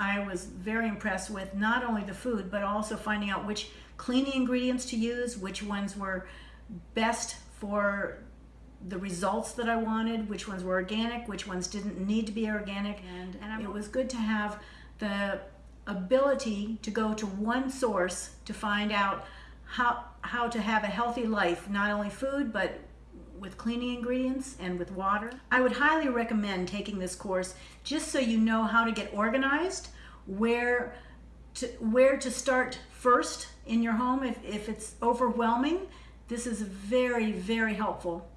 I was very impressed with not only the food, but also finding out which cleaning ingredients to use, which ones were best for the results that I wanted, which ones were organic, which ones didn't need to be organic. And, and it was good to have the ability to go to one source to find out how, how to have a healthy life, not only food, but with cleaning ingredients and with water. I would highly recommend taking this course just so you know how to get organized, where to, where to start first in your home if, if it's overwhelming. This is very, very helpful.